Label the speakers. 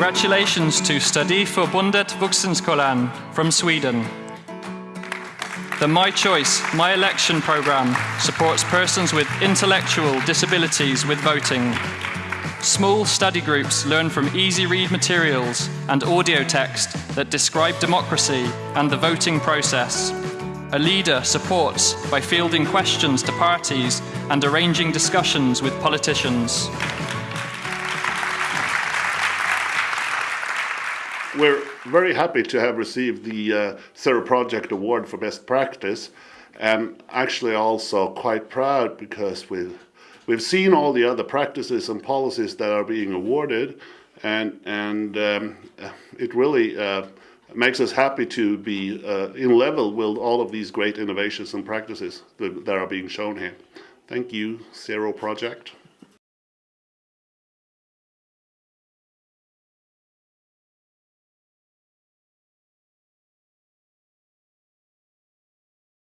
Speaker 1: Congratulations to Studieförbundet Vuxenskolan from Sweden. The My Choice, My Election program supports persons with intellectual disabilities with voting. Small study groups learn from easy read materials and audio text that describe democracy and the voting process. A leader supports by fielding questions to parties and arranging discussions with politicians.
Speaker 2: We're very happy to have received the uh, Project Award for Best Practice and actually also quite proud because we've, we've seen all the other practices and policies that are being awarded and, and um, it really uh, makes us happy to be uh, in level with all of these great innovations and practices that, that are being shown here. Thank you, Zero Project.